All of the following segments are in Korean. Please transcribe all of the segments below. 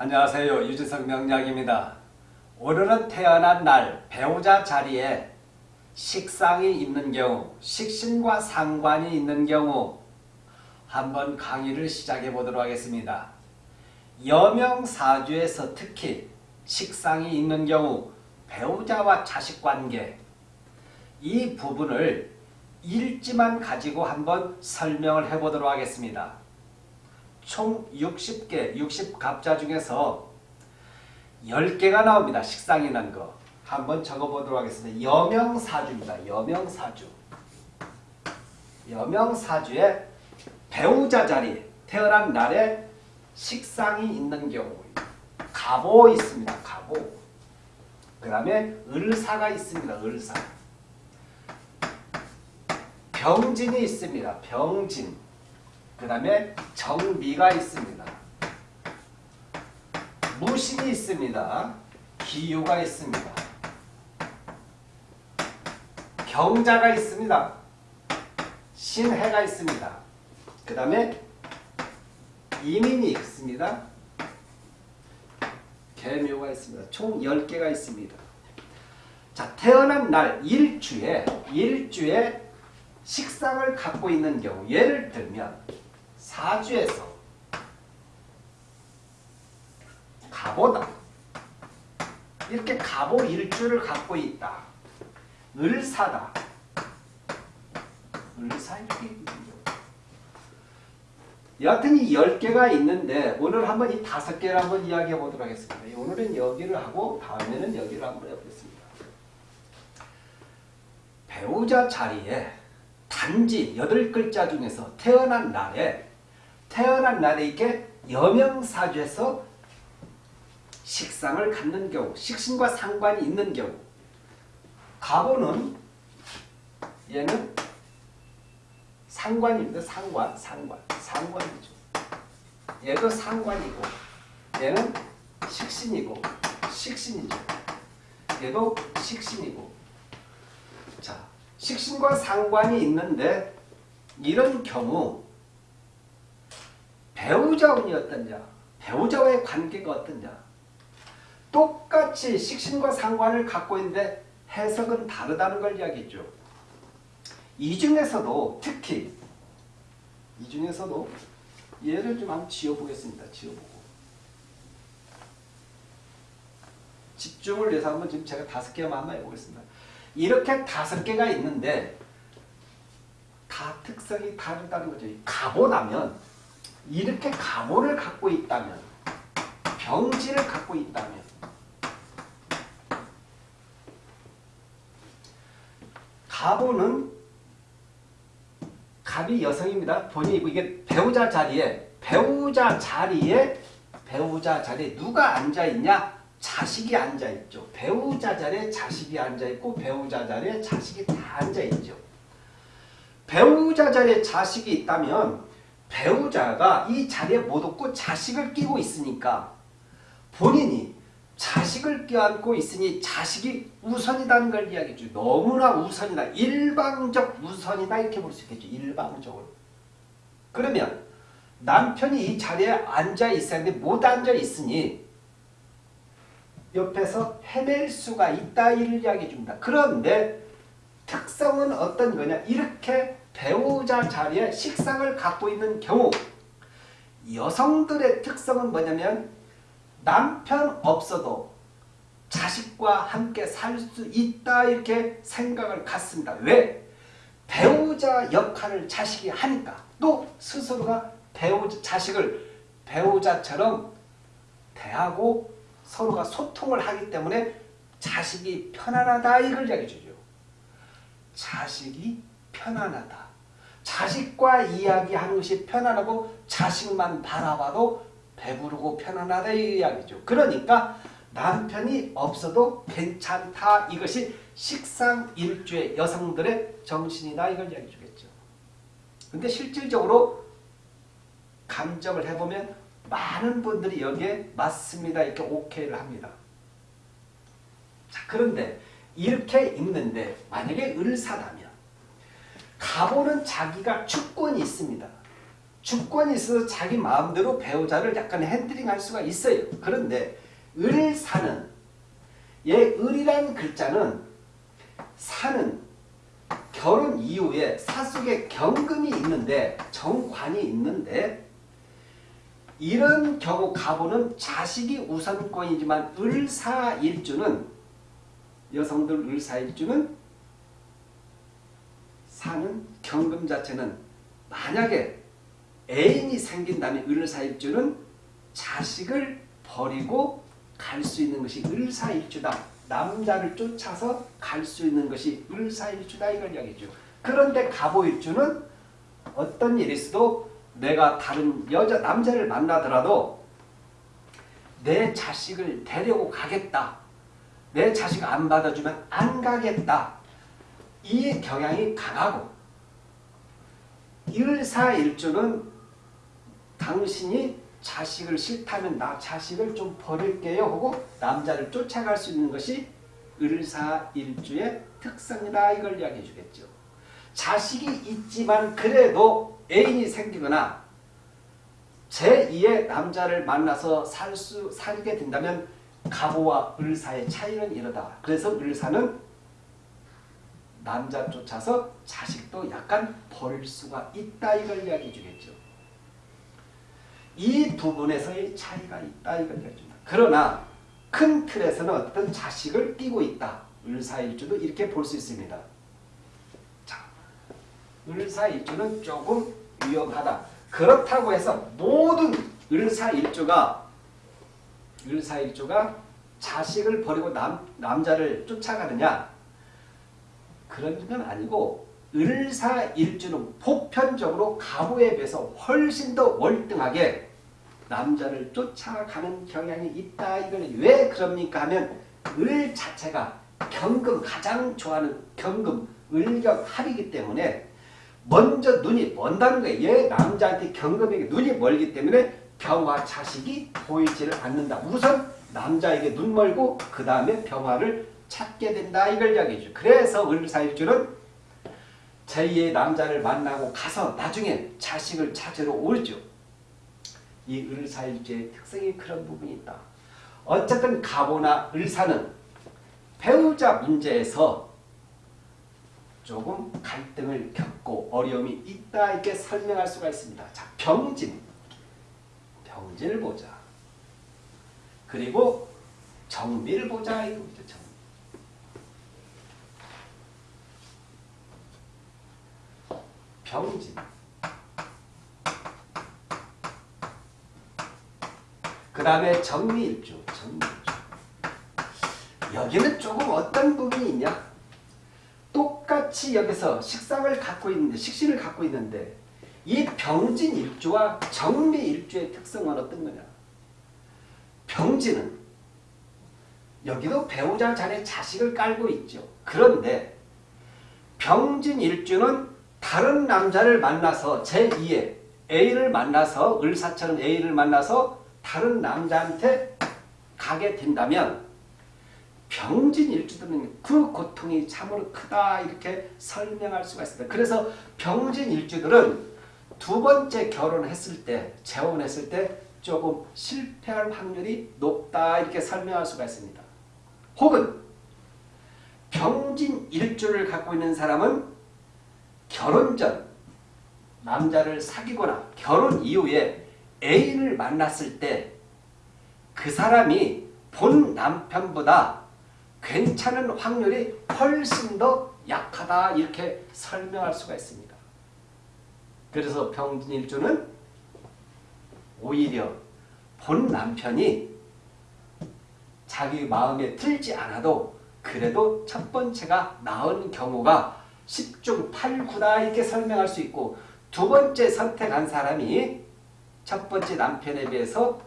안녕하세요. 유진석 명약입니다 오늘은 태어난 날 배우자 자리에 식상이 있는 경우, 식신과 상관이 있는 경우 한번 강의를 시작해 보도록 하겠습니다. 여명사주에서 특히 식상이 있는 경우 배우자와 자식관계 이 부분을 일지만 가지고 한번 설명을 해보도록 하겠습니다. 총 60개, 60갑자 중에서 10개가 나옵니다. 식상이 난 거. 한번 적어보도록 하겠습니다. 여명사주입니다. 여명사주. 여명사주에 배우자 자리, 태어난 날에 식상이 있는 경우 가보 있습니다. 가보. 그 다음에 을사가 있습니다. 을사. 병진이 있습니다. 병진. 그 다음에 정미가 있습니다. 무신이 있습니다. 기유가 있습니다. 경자가 있습니다. 신해가 있습니다. 그 다음에 이민이 있습니다. 개묘가 있습니다. 총 10개가 있습니다. 자, 태어난 날 일주에 일주에 식상을 갖고 있는 경우 예를 들면 사주에서 가보다 이렇게 가보 일주를 갖고 있다. 을사다. 있는 경우 여하튼 이 10개가 있는데 오늘 한번 이 5개를 한번 이야기해 보도록 하겠습니다. 오늘은 여기를 하고 다음에는 여기를 한번 해보겠습니다. 배우자 자리에 단지 여덟 글자 중에서 태어난 날에 태어난 날에 이게 여명사주에서 식상을 갖는 경우 식신과 상관이 있는 경우 가보는 얘는 상관입니다. 상관, 상관, 상관이죠. 얘도 상관이고 얘는 식신이고 식신이죠. 얘도 식신이고 자 식신과 상관이 있는데 이런 경우 배우자 운이 어떠냐 배우자와의 관계가 어떠냐 똑같이 식신과 상관을 갖고 있는데 해석은 다르다는 걸 이야기했죠. 이 중에서도 특히 이 중에서도 얘를 좀 한번 지어보겠습니다. 지어보고 집중을 위해서 한번 지금 제가 다섯 개만 한번 해보겠습니다. 이렇게 다섯 개가 있는데 다 특성이 다르다는 거죠. 가보라면 이렇게 가보를 갖고 있다면 병지를 갖고 있다면 가보는 갑이 여성입니다. 본인이고 이게 배우자 자리에 배우자 자리에 배우자 자리에 누가 앉아 있냐? 자식이 앉아 있죠. 배우자 자리에 자식이 앉아 있고 배우자 자리에 자식이 다 앉아 있죠. 배우자 자리에 자식이 있다면 배우자가 이 자리에 못 없고 자식을 끼고 있으니까 본인이 자식을 껴안고 있으니 자식이 우선이라는 걸 이야기해줘. 너무나 우선이다. 일방적 우선이다 이렇게 볼 수 있겠죠. 일방적으로. 그러면 남편이 이 자리에 앉아 있어야 하는데 못 앉아 있으니 옆에서 해낼 수가 있다 이를 이야기해 줍니다. 그런데 특성은 어떤 거냐 이렇게 배우자 자리에 식상을 갖고 있는 경우 여성들의 특성은 뭐냐면 남편 없어도 자식과 함께 살 수 있다 이렇게 생각을 갖습니다. 왜? 배우자 역할을 자식이 하니까 또 스스로가 배우자 자식을 배우자처럼 대하고 서로가 소통을 하기 때문에 자식이 편안하다 이걸 이야기해 주죠. 자식이 편안하다. 자식과 이야기하는 것이 편안하고 자식만 바라봐도 배부르고 편안하다 이 이야기죠. 그러니까 남편이 없어도 괜찮다 이것이 식상 일주의 여성들의 정신이다 이걸 이야기해 주겠죠. 근데 실질적으로 감정을 해보면 많은 분들이 여기에 맞습니다 이렇게 오케이를 합니다. 자 그런데 이렇게 있는데 만약에 을사라면 가보는 자기가 축권이 있습니다. 주권이 있어서 자기 마음대로 배우자를 약간 핸들링할 수가 있어요. 그런데 을사는 얘 을이라는 글자는 사는 결혼 이후에 사 속에 경금이 있는데 정관이 있는데 이런 경우 가보는 자식이 우선권이지만 을사일주는 여성들 을사일주는 사는 경금 자체는 만약에 애인이 생긴다면 을사일주는 자식을 버리고 갈 수 있는 것이 을사일주다. 남자를 쫓아서 갈 수 있는 것이 을사일주다 이걸 이야기죠. 그런데 갑오일주는 어떤 일이 있어도 내가 다른 여자 남자를 만나더라도 내 자식을 데리고 가겠다. 내 자식 안 받아주면 안 가겠다. 이 경향이 강하고 일사일주는 당신이 자식을 싫다면 나 자식을 좀 버릴게요 하고 남자를 쫓아갈 수 있는 것이 을사일주의 특성이다 이걸 이야기해 주겠죠. 자식이 있지만 그래도 애인이 생기거나 제2의 남자를 만나서 살 수, 살게 된다면 가보와 을사의 차이는 이러다. 그래서 을사는 남자 쫓아서 자식도 약간 버릴 수가 있다 이걸 이야기해 주겠죠. 이 부분에서의 차이가 있다 이걸 이야기해 줍니다. 그러나 큰 틀에서는 어떤 자식을 띠고 있다. 을사일주도 이렇게 볼 수 있습니다. 자, 을사일주는 조금 위험하다. 그렇다고 해서 모든 을사일주가 을사일주가 자식을 버리고 남, 남자를 쫓아가느냐 그런 건 아니고 을사일주는 보편적으로 가보에 비해서 훨씬 더 월등하게 남자를 쫓아가는 경향이 있다. 이걸 왜 그럽니까 하면 을 자체가 경금 가장 좋아하는 경금 을격 합이기 때문에 먼저 눈이 먼다는 거예요. 얘 남자한테 경금에게 눈이 멀기 때문에 병화 자식이 보이지를 않는다. 우선 남자에게 눈 멀고 그 다음에 병화를 찾게 된다. 이걸 이야기해줘. 그래서 을사일주는 제2의 남자를 만나고 가서 나중에 자식을 찾으러 오죠. 이 을사일주의 특성이 그런 부분이 있다. 어쨌든 가보나 을사는 배우자 문제에서 조금 갈등을 겪고 어려움이 있다 이렇게 설명할 수가 있습니다. 자, 병진. 병진을 보자. 그리고 정비를 보자 이겁니다. 정비. 병진. 그 다음에 정미일주. 정미일주. 여기는 조금 어떤 부분이 있냐? 똑같이 여기서 식상을 갖고 있는데 식신을 갖고 있는데 이 병진 일주와 정미 일주의 특성은 어떤 거냐? 병진은 여기도 배우자 자리에 자식을 깔고 있죠. 그런데 병진 일주는 다른 남자를 만나서 제2의 A를 만나서 을사처럼 A를 만나서 다른 남자한테 가게 된다면 병진 일주들은 그 고통이 참으로 크다 이렇게 설명할 수가 있습니다. 그래서 병진 일주들은 두 번째 결혼했을 때 재혼했을 때 조금 실패할 확률이 높다 이렇게 설명할 수가 있습니다. 혹은 병진 일주를 갖고 있는 사람은 결혼 전 남자를 사귀거나 결혼 이후에 애인을 만났을 때 그 사람이 본 남편보다 괜찮은 확률이 훨씬 더 약하다 이렇게 설명할 수가 있습니다. 그래서 병진일주는 오히려 본 남편이 자기 마음에 들지 않아도 그래도 첫 번째가 나은 경우가 10중 8구다 이렇게 설명할 수 있고 두 번째 선택한 사람이 첫 번째 남편에 비해서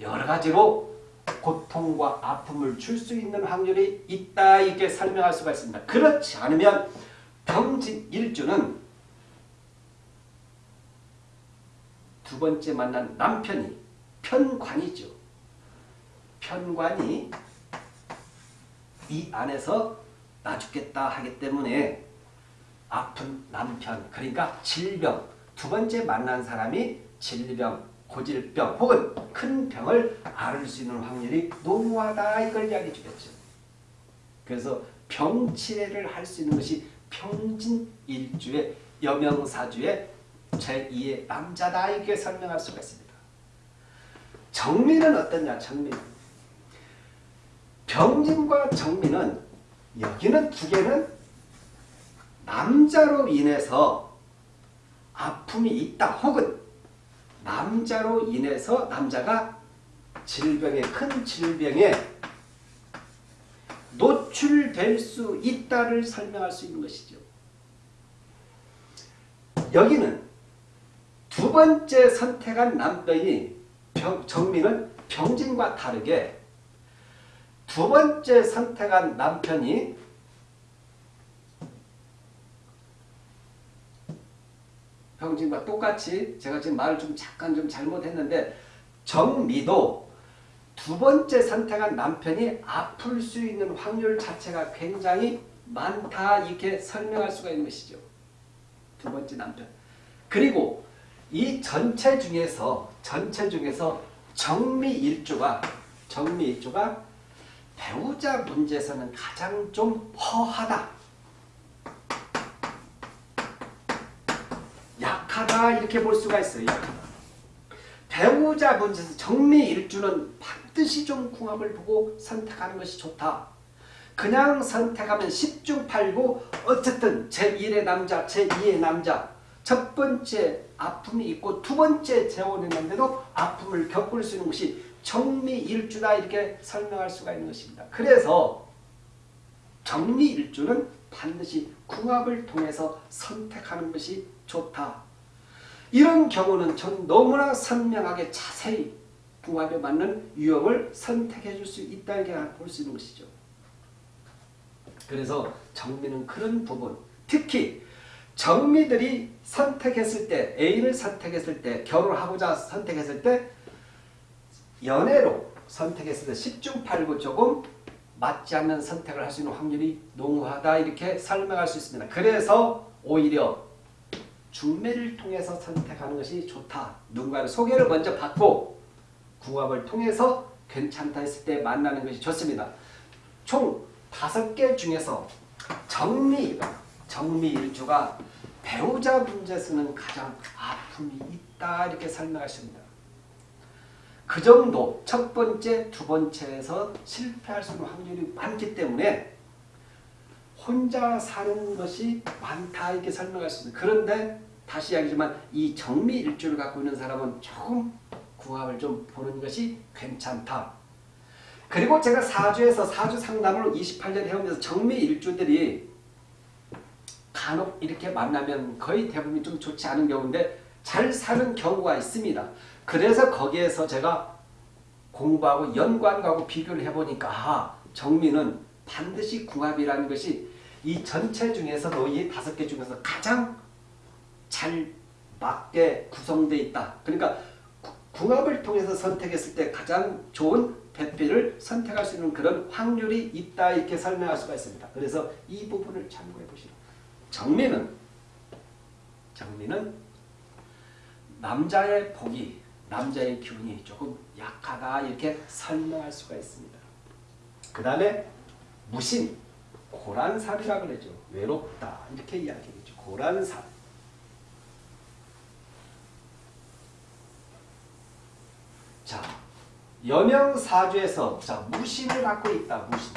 여러 가지로 고통과 아픔을 줄 수 있는 확률이 있다 이렇게 설명할 수가 있습니다. 그렇지 않으면 병진 일주는 두 번째 만난 남편이 편관이죠. 편관이 이 안에서 나 죽겠다 하기 때문에 아픈 남편 그러니까 질병 두 번째 만난 사람이 질병, 고질병 혹은 큰 병을 앓을 수 있는 확률이 농후하다 이걸 이야기해 주겠죠. 그래서 병치레를 할 수 있는 것이 평진 일주의 여명사주의 제2의 남자다 이렇게 설명할 수가 있습니다. 정민은 어떠냐 정민 병진과 정민은 여기는 두 개는 남자로 인해서 아픔이 있다 혹은 남자로 인해서 남자가 질병에 큰 질병에 노출될 수 있다를 설명할 수 있는 것이죠. 여기는 두 번째 선택한 남편이 병, 정민은 병진과 다르게 두 번째 선택한 남편이 병진과 똑같이 제가 지금 말을 좀 잠깐 좀 잘못했는데 정미도 두 번째 선택한 남편이 아플 수 있는 확률 자체가 굉장히 많다 이렇게 설명할 수가 있는 것이죠. 두 번째 남편. 그리고 이 전체 중에서 전체 중에서 정미일주가 정미일주가 배우자 문제에서는 가장 좀 허하다. 약 하다 이렇게 볼 수가 있어요. 배우자 문제에서 정미일주는 반드시 좀 궁합을 보고 선택하는 것이 좋다. 그냥 선택하면 10중 8구 어쨌든 제1의 남자, 제2의 남자 첫 번째 아픔이 있고 두 번째 재혼이 있는데도 아픔을 겪을 수 있는 것이 정리일주다 이렇게 설명할 수가 있는 것입니다. 그래서 정리일주는 반드시 궁합을 통해서 선택하는 것이 좋다. 이런 경우는 전 너무나 선명하게 자세히 궁합에 맞는 유형을 선택해 줄 수 있다 이렇게 볼 수 있는 것이죠. 그래서 정미는 그런 부분 특히 정미들이 선택했을 때 A를 선택했을 때 결혼하고자 선택했을 때 연애로 선택했을 때 10중 8구 조금 맞지 않는 선택을 할 수 있는 확률이 농후하다 이렇게 설명할 수 있습니다. 그래서 오히려 중매를 통해서 선택하는 것이 좋다. 누군가를 소개를 먼저 받고 궁합을 통해서 괜찮다 했을 때 만나는 것이 좋습니다. 총 다섯 개 중에서 정미, 정미일주가 배우자 문제에서는 가장 아픔이 있다 이렇게 설명하십니다. 그 정도 첫 번째, 두 번째에서 실패할 수 있는 확률이 많기 때문에 혼자 사는 것이 많다 이렇게 설명할 수 있습니다. 그런데 다시 이야기지만 이 정미일주를 갖고 있는 사람은 조금 궁합을 좀 보는 것이 괜찮다. 그리고 제가 사주에서 사주 상담을 28년 해오면서 정미일주들이 간혹 이렇게 만나면 거의 대부분 좀 좋지 않은 경우인데 잘 사는 경우가 있습니다. 그래서 거기에서 제가 공부하고 연관하고 비교를 해보니까 아, 정미는 반드시 궁합이라는 것이 이 전체 중에서도 이 다섯 개 중에서 가장 잘 맞게 구성되어 있다. 그러니까 궁합을 통해서 선택했을 때 가장 좋은 배필을 선택할 수 있는 그런 확률이 있다 이렇게 설명할 수가 있습니다. 그래서 이 부분을 참고해 보시라. 정미는 정미는 남자의 복이 남자의 기운이 조금 약하다 이렇게 설명할 수가 있습니다. 그 다음에 무신 고란살이라 그러죠. 외롭다 이렇게 이야기하죠. 고란살 자 여명사주에서 자 무신을 갖고 있다. 무신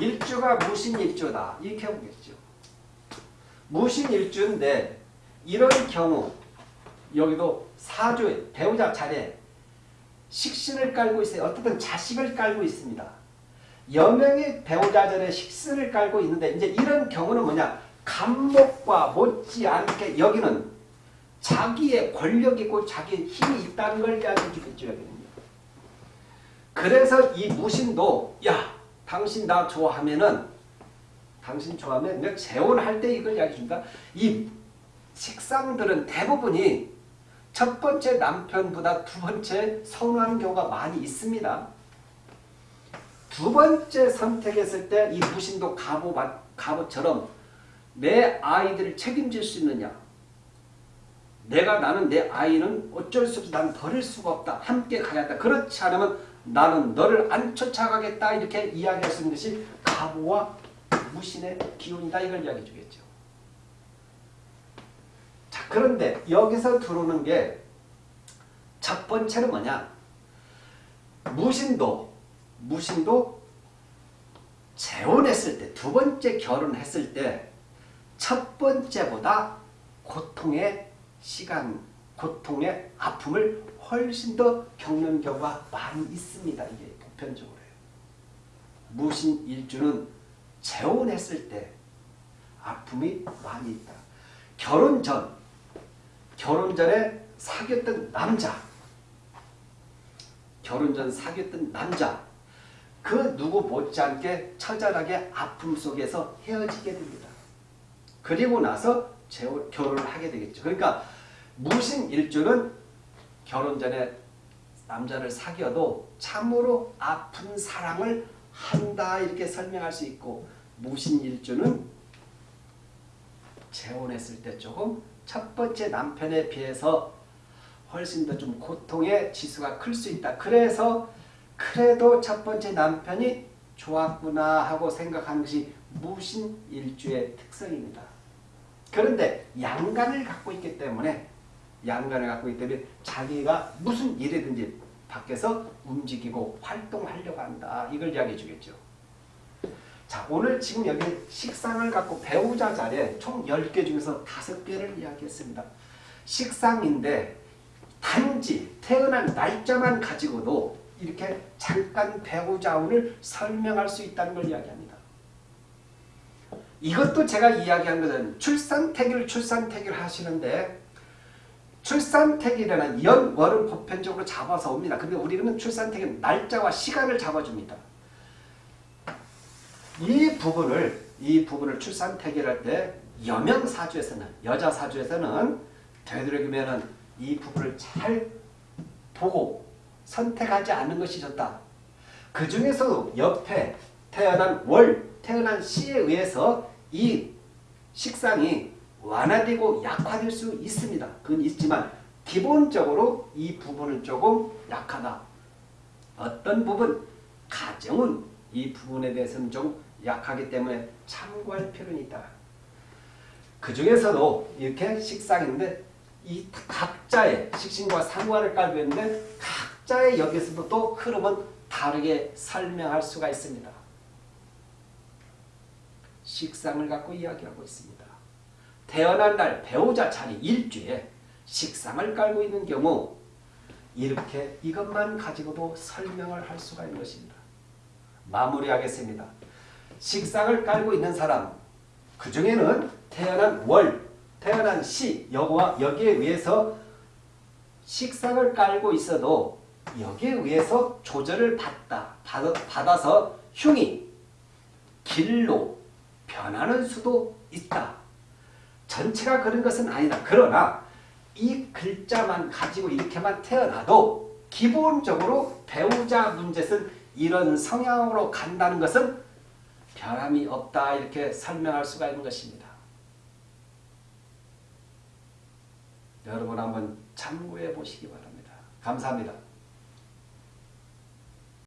일주가 무신일주다. 이렇게 보겠죠. 무신일주인데 이런 경우 여기도 사주에 배우자 자리에 식신을 깔고 있어요. 어떻든 자식을 깔고 있습니다. 여명의 배우자 자리에 식신을 깔고 있는데 이제 이런 경우는 뭐냐 감목과 못지않게 여기는 자기의 권력이 있고 자기의 힘이 있다는 걸 이야기해 주겠죠. 여기는요. 그래서 이 무신도 야 당신 나 좋아하면은 당신 좋아하면 내가 재혼할 때 이걸 이야기해 준다. 이 식상들은 대부분이 첫 번째 남편보다 두 번째 선호하는 경우가 많이 있습니다. 두 번째 선택했을 때 이 무신도 갑오, 갑오처럼 내 아이들을 책임질 수 있느냐? 내가 나는 내 아이는 어쩔 수 없어 난 버릴 수가 없다. 함께 가야 한다. 그렇지 않으면 나는 너를 안 쫓아가겠다. 이렇게 이야기할 수 있는 것이 가부와 무신의 기운이다. 이걸 이야기해 주겠죠. 자 그런데 여기서 들어오는 게 첫 번째는 뭐냐? 무신도 무신도 재혼했을 때 두 번째 결혼했을 때 첫 번째보다 고통의 시간, 고통의 아픔을 훨씬 더 겪는 경우가 많이 있습니다. 이게 보편적으로요. 무신 일주는 재혼했을 때 아픔이 많이 있다. 결혼 전, 결혼 전에 사귀었던 남자, 결혼 전 사귀었던 남자, 그 누구 못지않게 처절하게 아픔 속에서 헤어지게 됩니다. 그리고 나서 결혼을 하게 되겠죠. 그러니까 무신 일주는 결혼 전에 남자를 사귀어도 참으로 아픈 사랑을 한다 이렇게 설명할 수 있고 무신 일주는 재혼했을 때 조금 첫 번째 남편에 비해서 훨씬 더 좀 고통의 지수가 클 수 있다. 그래서 그래도 첫 번째 남편이 좋았구나 하고 생각하는 것이 무신일주의 특성입니다. 그런데 양간을 갖고 있기 때문에 양간을 갖고 있기 때문에 자기가 무슨 일이든지 밖에서 움직이고 활동하려고 한다. 이걸 이야기해 주겠죠. 자 오늘 지금 여기 식상을 갖고 배우자 자리에 총 10개 중에서 5개를 이야기했습니다. 식상인데 단지 태어난 날짜만 가지고도 이렇게 잠깐 배우자 운을 설명할 수 있다는 걸 이야기합니다. 이것도 제가 이야기한 것은 출산태기를 출산태기를 하시는데 출산태기라는 연 월은 보편적으로 잡아서 옵니다. 근데 우리는 출산태기는 날짜와 시간을 잡아줍니다. 이 부분을 이 부분을 출산태기를 할때 여명 사주에서는 여자 사주에서는 되도록이면은 이 부분을 잘 보고 선택하지 않는 것이 좋다. 그 중에서도 옆에 태어난 월, 태어난 시에 의해서 이 식상이 완화되고 약화될 수 있습니다. 그건 있지만 기본적으로 이 부분은 조금 약하다. 어떤 부분, 가정은 이 부분에 대해서는 좀 약하기 때문에 참고할 필요는 있다. 그 중에서도 이렇게 식상인데 이 각자의 식신과 상관을 깔고 있는데 각자의 여기서도 또 흐름은 다르게 설명할 수가 있습니다. 식상을 갖고 이야기하고 있습니다. 태어난 날 배우자 자리 일주에 식상을 깔고 있는 경우 이렇게 이것만 가지고도 설명을 할 수가 있는 것입니다. 마무리하겠습니다. 식상을 깔고 있는 사람 그 중에는 태어난 월, 태어난 시 여기와 여기에 의해서 식상을 깔고 있어도 여기에 의해서 조절을 받다, 받아서 흉이 길로 변하는 수도 있다. 전체가 그런 것은 아니다. 그러나 이 글자만 가지고 이렇게만 태어나도 기본적으로 배우자 문제는 이런 성향으로 간다는 것은 변함이 없다 이렇게 설명할 수가 있는 것입니다. 여러분 한번 참고해 보시기 바랍니다. 감사합니다.